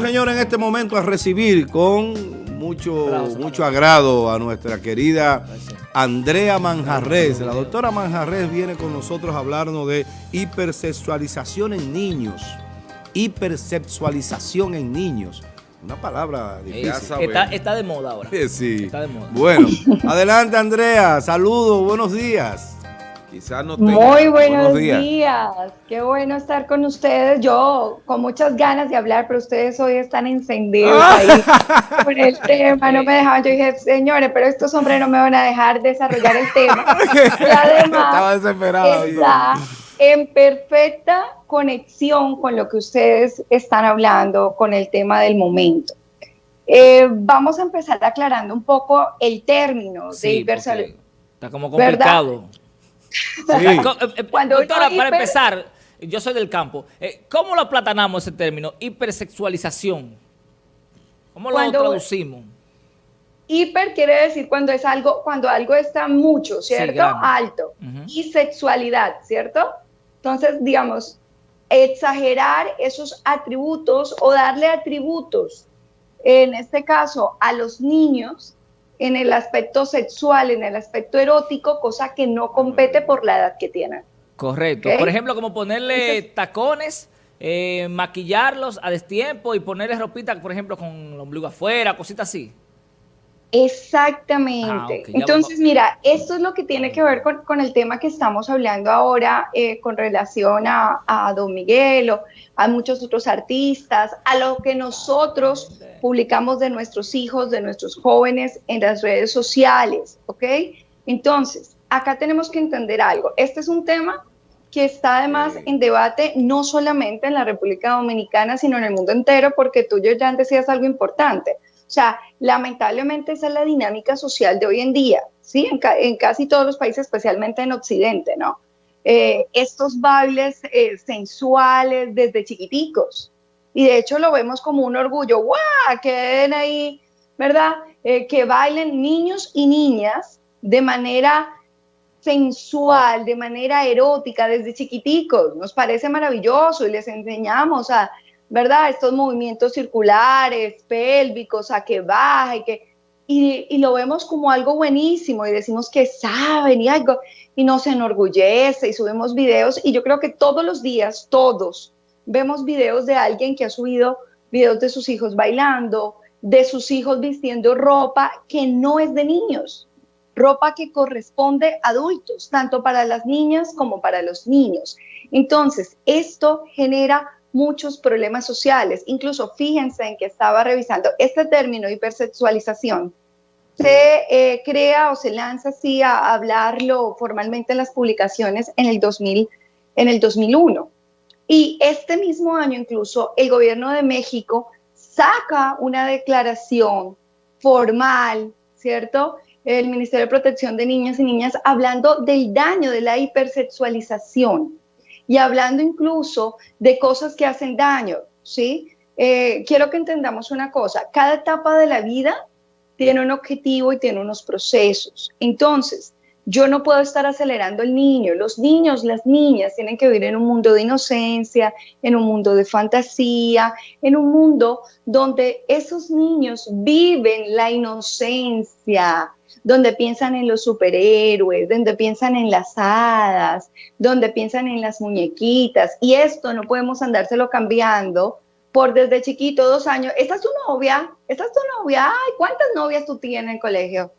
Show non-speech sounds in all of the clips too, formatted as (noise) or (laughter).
Vamos, señores, en este momento a recibir con mucho, mucho agrado a nuestra querida Andrea Manjarres. La doctora Manjarres viene con nosotros a hablarnos de hipersexualización en niños. Hipersexualización en niños. Una palabra difícil. Está, de moda ahora. Sí. Está de moda. Bueno, (laughs) adelante Andrea. Saludos, buenos días. Quizás no Muy buenos, días. Qué bueno estar con ustedes. Yo con muchas ganas de hablar, pero ustedes hoy están encendidos ahí (laughs) con el tema. No me dejaban. Yo dije, señores, pero estos hombres no me van a dejar desarrollar el tema. (laughs) Y además, Estaba desesperado. Está en perfecta conexión con lo que ustedes están hablando, con el tema del momento. Eh, vamos a empezar aclarando un poco el término de hipersexualidad. Está como complicado. (laughs) eh, doctora, para empezar, yo soy del campo. Eh, ¿Cómo lo aplatanamos ese término? Hipersexualización. ¿Cómo lo traducimos? Hiper quiere decir cuando es algo, cuando algo está mucho, ¿cierto? Alto. Y sexualidad, ¿cierto? Entonces, digamos, exagerar esos atributos o darle atributos, en este caso, a los niños en el aspecto sexual, en el aspecto erótico, cosa que no compete por la edad que tienen. Correcto. Por ejemplo, como ponerle tacones, eh, maquillarlos a destiempo y ponerle ropita, por ejemplo, con el ombligo afuera, cositas así. Exactamente. Ah, Entonces, mira, esto es lo que tiene que ver con, el tema que estamos hablando ahora eh, con relación a, Don Miguel o a muchos otros artistas, a lo que nosotros publicamos de nuestros hijos, de nuestros jóvenes en las redes sociales, ¿ok? Entonces, acá tenemos que entender algo. Este es un tema que está además en debate no solamente en la República Dominicana, sino en el mundo entero, porque tú ya decías algo importante. O sea, lamentablemente esa es la dinámica social de hoy en día, ¿sí? En, casi todos los países, especialmente en Occidente, ¿no? Eh, estos bailes eh, sensuales desde chiquiticos. Y de hecho lo vemos como un orgullo, ¡guau! Que den ahí, ¿verdad? Eh, que bailen niños y niñas de manera sensual, de manera erótica desde chiquiticos. Nos parece maravilloso y les enseñamos a ¿verdad? Estos movimientos circulares, pélvicos, a que baja y que... Y, lo vemos como algo buenísimo y decimos que saben y algo, y nos enorgullece y subimos videos y yo creo que todos los días, todos, vemos videos de alguien que ha subido videos de sus hijos bailando, de sus hijos vistiendo ropa que no es de niños, ropa que corresponde a adultos, tanto para las niñas como para los niños. Entonces, esto genera muchos problemas sociales. Incluso fíjense en que estaba revisando este término hipersexualización. Se eh, crea o se lanza así a hablarlo formalmente en las publicaciones en el, 2000, en el 2001. Y este mismo año incluso el gobierno de México saca una declaración formal, ¿cierto? El Ministerio de Protección de Niñas y Niñas hablando del daño de la hipersexualización y hablando incluso de cosas que hacen daño, ¿sí? Eh, quiero que entendamos una cosa, cada etapa de la vida tiene un objetivo y tiene unos procesos. Entonces, yo no puedo estar acelerando el niño. Los niños, las niñas tienen que vivir en un mundo de inocencia, en un mundo de fantasía, en un mundo donde esos niños viven la inocencia, donde piensan en los superhéroes, donde piensan en las hadas, donde piensan en las muñequitas. Y esto no podemos andárselo cambiando por desde chiquito, dos años. ¿Esta es tu novia? ¿Esta es tu novia? Ay, ¿cuántas novias tú tienes en el colegio?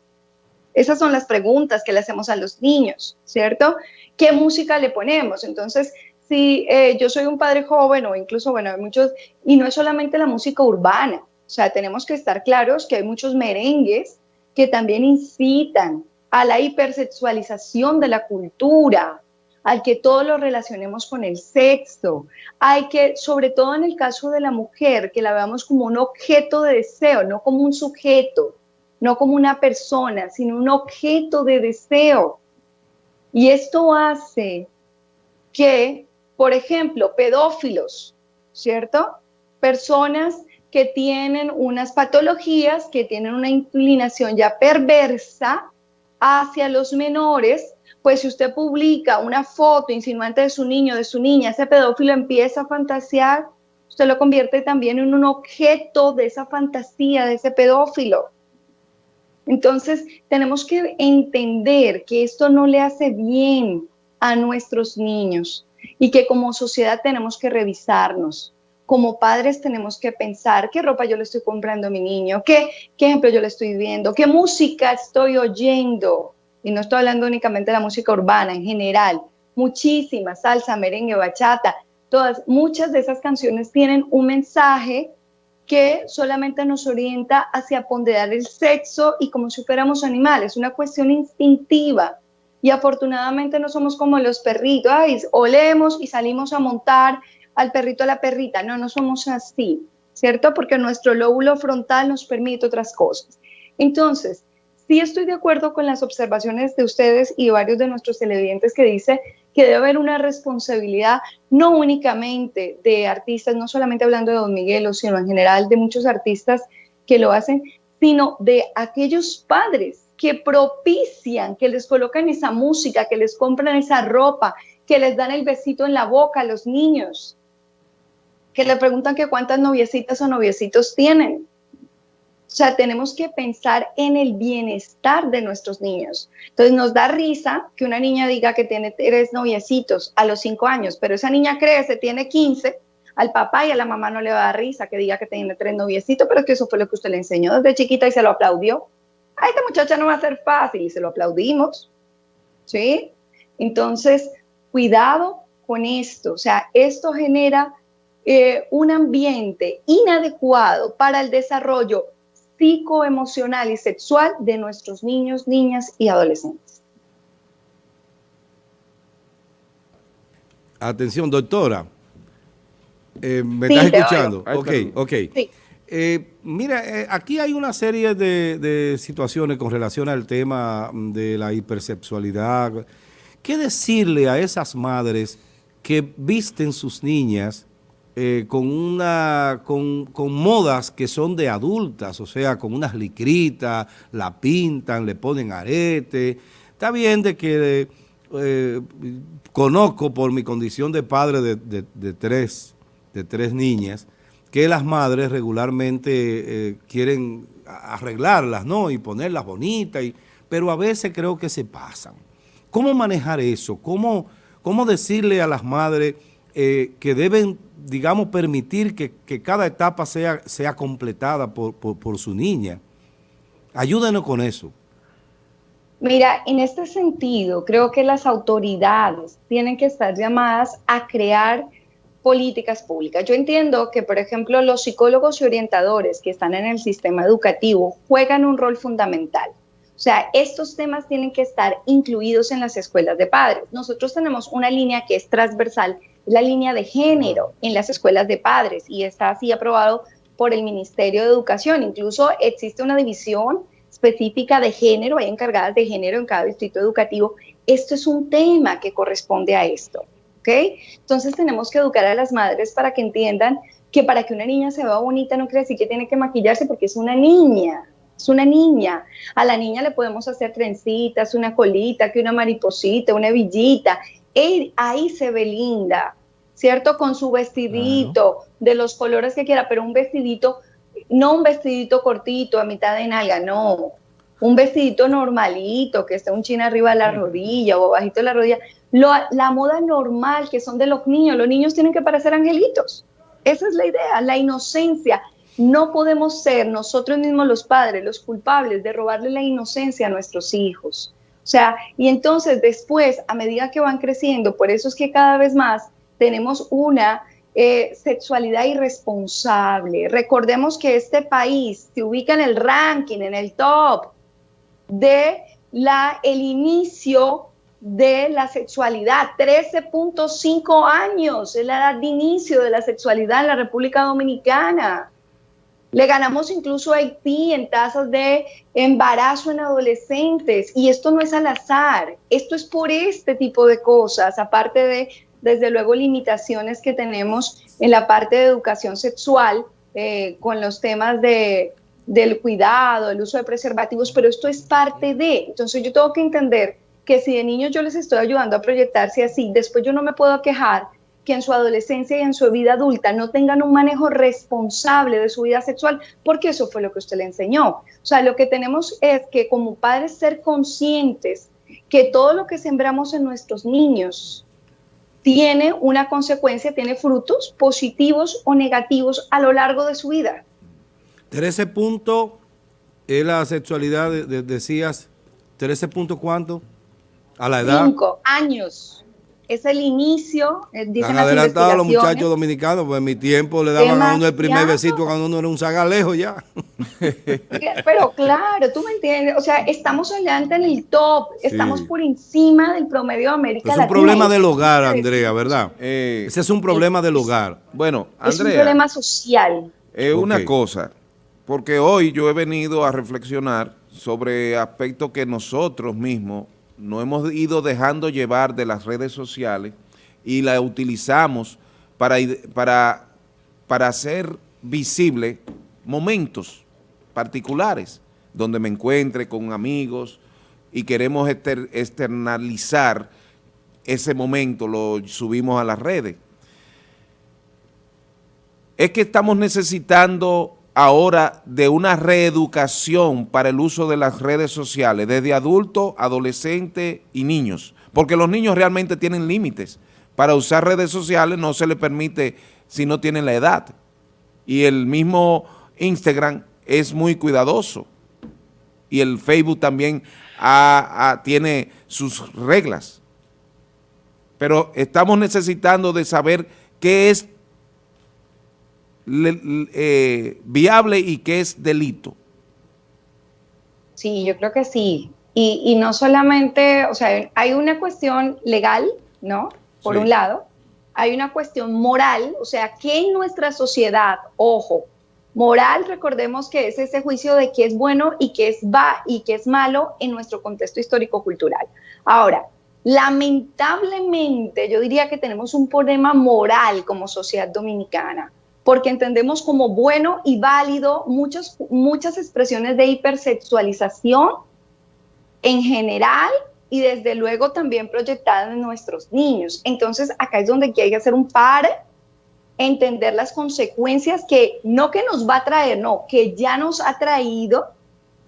Esas son las preguntas que le hacemos a los niños, ¿cierto? ¿Qué música le ponemos? Entonces, si eh, yo soy un padre joven o incluso, bueno, hay muchos, y no es solamente la música urbana, o sea, tenemos que estar claros que hay muchos merengues que también incitan a la hipersexualización de la cultura, al que todo lo relacionemos con el sexo. Hay que, sobre todo en el caso de la mujer, que la veamos como un objeto de deseo, no como un sujeto, no como una persona, sino un objeto de deseo. Y esto hace que, por ejemplo, pedófilos, ¿cierto? Personas que tienen unas patologías, que tienen una inclinación ya perversa hacia los menores, pues si usted publica una foto insinuante de su niño, de su niña, ese pedófilo empieza a fantasear usted lo convierte también en un objeto de esa fantasía, de ese pedófilo. Entonces, tenemos que entender que esto no le hace bien a nuestros niños y que como sociedad tenemos que revisarnos. Como padres tenemos que pensar qué ropa yo le estoy comprando a mi niño, qué, qué ejemplo yo le estoy viendo, qué música estoy oyendo. Y no estoy hablando únicamente de la música urbana, en general. Muchísimas, salsa, merengue, bachata, todas, muchas de esas canciones tienen un mensaje que solamente nos orienta hacia ponderar el sexo y como si fuéramos animales, una cuestión instintiva. Y afortunadamente no somos como los perritos, olemos y salimos a montar al perrito a la perrita. No, no somos así, ¿cierto? Porque nuestro lóbulo frontal nos permite otras cosas. Entonces, sí estoy de acuerdo con las observaciones de ustedes y varios de nuestros televidentes que dice que debe haber una responsabilidad no únicamente de artistas, no solamente hablando de Don Miguelo, sino en general de muchos artistas que lo hacen, sino de aquellos padres que propician, que les colocan esa música, que les compran esa ropa, que les dan el besito en la boca a los niños, que le preguntan que cuántas noviecitas o noviecitos tienen. O sea, tenemos que pensar en el bienestar de nuestros niños. Entonces nos da risa que una niña diga que tiene tres noviecitos a los cinco años, pero esa niña crece, tiene 15, al papá y a la mamá no le va a dar risa que diga que tiene tres noviecitos, pero es que eso fue lo que usted le enseñó desde chiquita y se lo aplaudió. A esta muchacha no va a ser fácil y se lo aplaudimos. ¿Sí? Entonces, cuidado con esto. O sea, esto genera eh, un ambiente inadecuado para el desarrollo psicoemocional y sexual de nuestros niños, niñas y adolescentes. Atención, doctora. Eh, ¿Me estás escuchando? Ok, ok. Eh, mira, eh, aquí hay una serie de, de, situaciones con relación al tema de la hipersexualidad. ¿Qué decirle a esas madres que visten sus niñas eh, con, una, con, modas que son de adultas, o sea, con unas licritas, la pintan, le ponen arete. Está bien de que eh, conozco por mi condición de padre de, tres, de tres niñas, que las madres regularmente eh, quieren arreglarlas, ¿no? Y ponerlas bonitas, pero a veces creo que se pasan. ¿Cómo manejar eso? ¿Cómo, cómo decirle a las madres que deben digamos, permitir que, cada etapa sea, sea completada por, su niña. Ayúdenos con eso. Mira, en este sentido, creo que las autoridades tienen que estar llamadas a crear políticas públicas. Yo entiendo que, por ejemplo, los psicólogos y orientadores que están en el sistema educativo juegan un rol fundamental. O sea, estos temas tienen que estar incluidos en las escuelas de padres. Nosotros tenemos una línea que es transversal la línea de género en las escuelas de padres y está así aprobado por el Ministerio de Educación. Incluso existe una división específica de género, hay encargadas de género en cada distrito educativo. Esto es un tema que corresponde a esto, ¿ok? Entonces tenemos que educar a las madres para que entiendan que para que una niña se vea bonita no quiere decir que tiene que maquillarse porque es una niña, es una niña. A la niña le podemos hacer trencitas, una colita, que una mariposita, una ahí se ve linda, ¿cierto? Con su vestidito, de los colores que quiera, pero un vestidito, no un vestidito cortito a mitad de nalga, no. Un vestidito normalito, que esté un chin arriba de la rodilla o bajito de la rodilla. la moda normal que son de los niños, los niños tienen que parecer angelitos. Esa es la idea, la inocencia. No podemos ser nosotros mismos los padres los culpables de robarle la inocencia a nuestros hijos. O sea, y entonces después, a medida que van creciendo, por eso es que cada vez más tenemos una eh, sexualidad irresponsable. Recordemos que este país se ubica en el ranking, en el top de la, el inicio de la sexualidad. 13.5 años es la edad de inicio de la sexualidad en la República Dominicana. Le ganamos incluso a Haití en tasas de embarazo en adolescentes. Y esto no es al azar, esto es por este tipo de cosas, aparte de, desde luego, limitaciones que tenemos en la parte de educación sexual eh, con los temas de, del cuidado, el uso de preservativos, pero esto es parte de. Entonces yo tengo que entender que si de niños yo les estoy ayudando a proyectarse así, después yo no me puedo quejar que en su adolescencia y en su vida adulta no tengan un manejo responsable de su vida sexual, porque eso fue lo que usted le enseñó. O sea, lo que tenemos es que como padres ser conscientes que todo lo que sembramos en nuestros niños tiene una consecuencia, tiene frutos positivos o negativos a lo largo de su vida. 13 puntos es la sexualidad, decías, 13 puntos cuánto? A la edad. Cinco años es el inicio, eh, dicen Han adelantado a los muchachos dominicanos, pues en mi tiempo le daban a uno el primer besito cuando uno era un zagalejo ya. Pero claro, tú me entiendes, o sea, estamos adelante en el top, estamos por encima del promedio de América Latina. Es un problema del hogar, Andrea, ¿verdad? Eh, Ese es un problema del hogar. Bueno, Andrea. Es un problema social. Es una cosa, porque hoy yo he venido a reflexionar sobre aspectos que nosotros mismos nos hemos ido dejando llevar de las redes sociales y la utilizamos para, para, para hacer visible momentos particulares donde me encuentre con amigos y queremos externalizar ese momento, lo subimos a las redes. Es que estamos necesitando ahora de una reeducación para el uso de las redes sociales, desde adultos, adolescentes y niños, porque los niños realmente tienen límites. Para usar redes sociales no se les permite si no tienen la edad. Y el mismo Instagram es muy cuidadoso. Y el Facebook también tiene sus reglas. Pero estamos necesitando de saber qué es eh, viable y que es delito. Sí, yo creo que sí. Y, no solamente, o sea, hay una cuestión legal, ¿no? Por un lado, hay una cuestión moral, o sea, que en nuestra sociedad, ojo, moral, recordemos que es ese juicio de qué es bueno y qué es va y qué es malo en nuestro contexto histórico-cultural. Ahora, lamentablemente, yo diría que tenemos un problema moral como sociedad dominicana porque entendemos como bueno y válido muchas, muchas expresiones de hipersexualización en general y desde luego también proyectadas en nuestros niños. Entonces acá es donde hay que hacer un par, entender las consecuencias que no que nos va a traer, no, que ya nos ha traído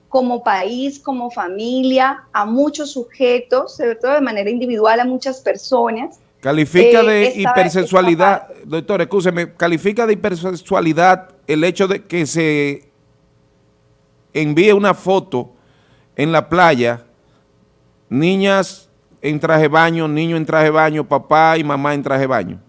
como país, como familia, a muchos sujetos, sobre todo de manera individual a muchas personas, Califica eh, de hipersexualidad, doctor, escúcheme, califica de hipersexualidad el hecho de que se envíe una foto en la playa, niñas en traje baño, niño en traje baño, papá y mamá en traje baño.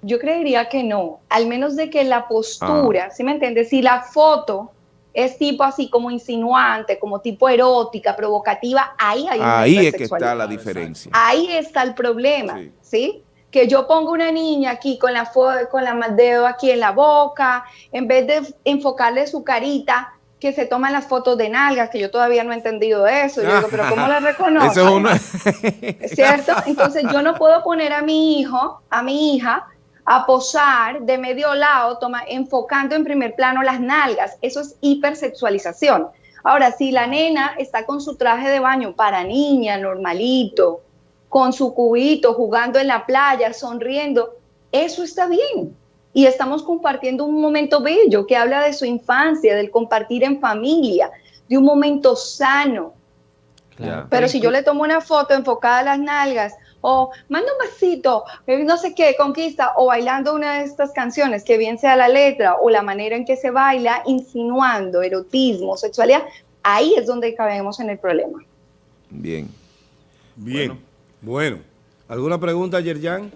Yo creería que no, al menos de que la postura, ah. ¿sí me entiendes? Si la foto es tipo así como insinuante, como tipo erótica, provocativa, ahí hay una Ahí es que está la diferencia. Ahí está el problema, ¿sí? Que yo pongo una niña aquí con la con la dedo aquí en la boca, en vez de enfocarle su carita, que se toman las fotos de nalgas, que yo todavía no he entendido eso. Yo digo, pero ¿cómo la reconozco? (laughs) Eso es una... (laughs) ¿Cierto? Entonces yo no puedo poner a mi hijo, a mi hija, a posar de medio lado, toma, enfocando en primer plano las nalgas. Eso es hipersexualización. Ahora, si la nena está con su traje de baño para niña, normalito, con su cubito, jugando en la playa, sonriendo, eso está bien. Y estamos compartiendo un momento bello que habla de su infancia, del compartir en familia, de un momento sano. Pero si yo le tomo una foto enfocada a las nalgas o manda un besito, eh, no sé qué, conquista, o bailando una de estas canciones, que bien sea la letra o la manera en que se baila, insinuando erotismo, sexualidad, ahí es donde cabemos en el problema. Bien. Bien, bueno. ¿Alguna pregunta, Yerjan?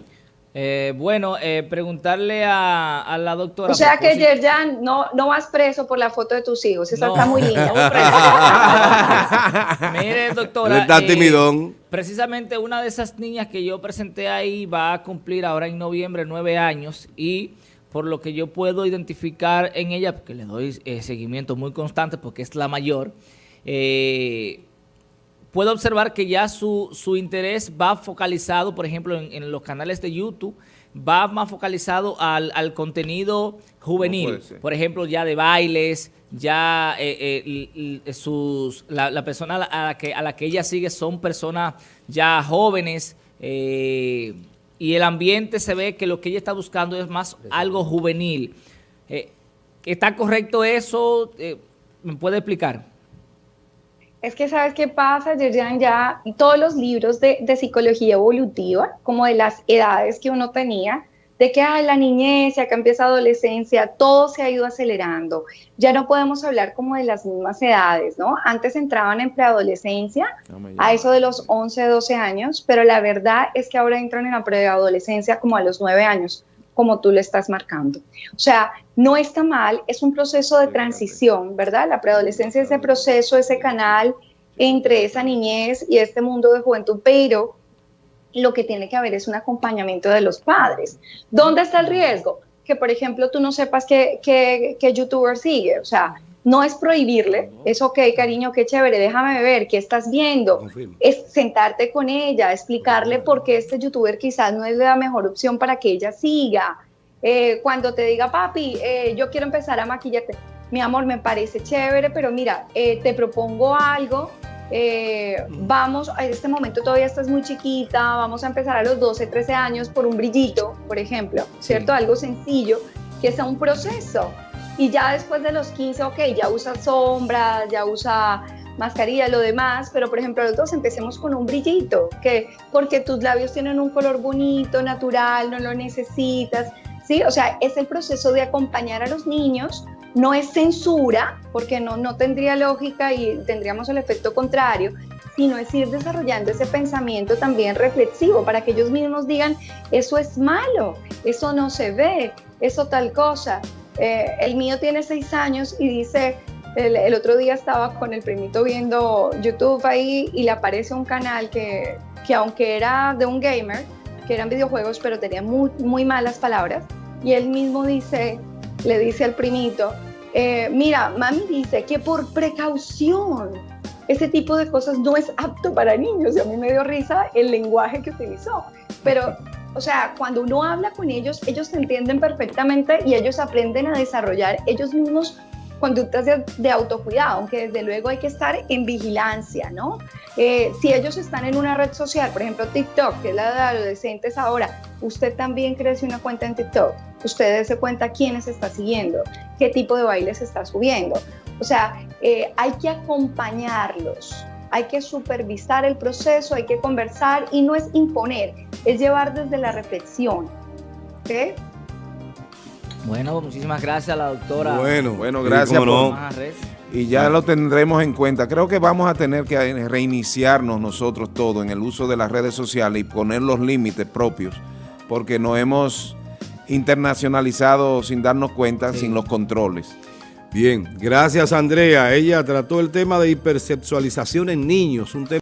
Eh, bueno, eh, preguntarle a, la doctora. O sea que Yerjan, no, no vas preso por la foto de tus hijos, esa está muy linda. (laughs) Mire, doctora. Está eh, timidón. Precisamente una de esas niñas que yo presenté ahí va a cumplir ahora en noviembre nueve años y por lo que yo puedo identificar en ella, porque le doy seguimiento muy constante porque es la mayor, eh, puedo observar que ya su, su interés va focalizado, por ejemplo, en, los canales de YouTube, va más focalizado al, al contenido juvenil, por ejemplo, ya de bailes, ya eh, eh, sus, la, persona a la, que, a la que ella sigue son personas ya jóvenes, eh, y el ambiente se ve que lo que ella está buscando es más algo juvenil. Eh, ¿Está correcto eso? Eh, ¿Me puede explicar? Es que, ¿sabes qué pasa, Yerjan? Ya todos los libros de, de, psicología evolutiva, como de las edades que uno tenía, de que hay la niñez, ya que empieza adolescencia, todo se ha ido acelerando. Ya no podemos hablar como de las mismas edades, ¿no? Antes entraban en preadolescencia, a eso de los 11, 12 años, pero la verdad es que ahora entran en la preadolescencia como a los 9 años, como tú le estás marcando. O sea, no está mal, es un proceso de transición, ¿verdad? La preadolescencia es ese proceso, ese canal entre esa niñez y este mundo de juventud, pero lo que tiene que haber es un acompañamiento de los padres. ¿Dónde está el riesgo? Que, por ejemplo, tú no sepas qué, qué, youtuber sigue. O sea, no es prohibirle, es ok, cariño, qué chévere, déjame ver qué estás viendo. Es sentarte con ella, explicarle por qué este youtuber quizás no es la mejor opción para que ella siga. Eh, cuando te diga, papi, eh, yo quiero empezar a maquillarte, mi amor, me parece chévere, pero mira, eh, te propongo algo eh, vamos, en este momento todavía estás muy chiquita, vamos a empezar a los 12, 13 años por un brillito, por ejemplo, ¿cierto? Algo sencillo, que sea un proceso. Y ya después de los 15, ok, ya usa sombras, ya usa mascarilla, lo demás, pero por ejemplo los dos empecemos con un brillito, que porque tus labios tienen un color bonito, natural, no lo necesitas, ¿sí? O sea, es el proceso de acompañar a los niños no es censura, porque no, no tendría lógica y tendríamos el efecto contrario, sino es ir desarrollando ese pensamiento también reflexivo para que ellos mismos digan, eso es malo, eso no se ve, eso tal cosa. Eh, el mío tiene seis años y dice, el, otro día estaba con el primito viendo YouTube ahí y le aparece un canal que, que aunque era de un gamer, que eran videojuegos, pero tenía muy, muy malas palabras, y él mismo dice, le dice al primito, eh, mira, mami dice que por precaución ese tipo de cosas no es apto para niños y a mí me dio risa el lenguaje que utilizó. Pero, o sea, cuando uno habla con ellos, ellos se entienden perfectamente y ellos aprenden a desarrollar ellos mismos conductas de, autocuidado, aunque desde luego hay que estar en vigilancia, ¿no? Eh, si ellos están en una red social, por ejemplo TikTok, que es la de adolescentes ahora, usted también crece una cuenta en TikTok, usted se cuenta quiénes está siguiendo, qué tipo de bailes está subiendo. O sea, eh, hay que acompañarlos, hay que supervisar el proceso, hay que conversar y no es imponer, es llevar desde la reflexión. ¿okay? Bueno, muchísimas gracias a la doctora. Bueno, bueno, gracias. Por, y ya lo tendremos en cuenta. Creo que vamos a tener que reiniciarnos nosotros todos en el uso de las redes sociales y poner los límites propios, porque nos hemos internacionalizado sin darnos cuenta, sin los controles. Bien, gracias Andrea. Ella trató el tema de hipersexualización en niños, un tema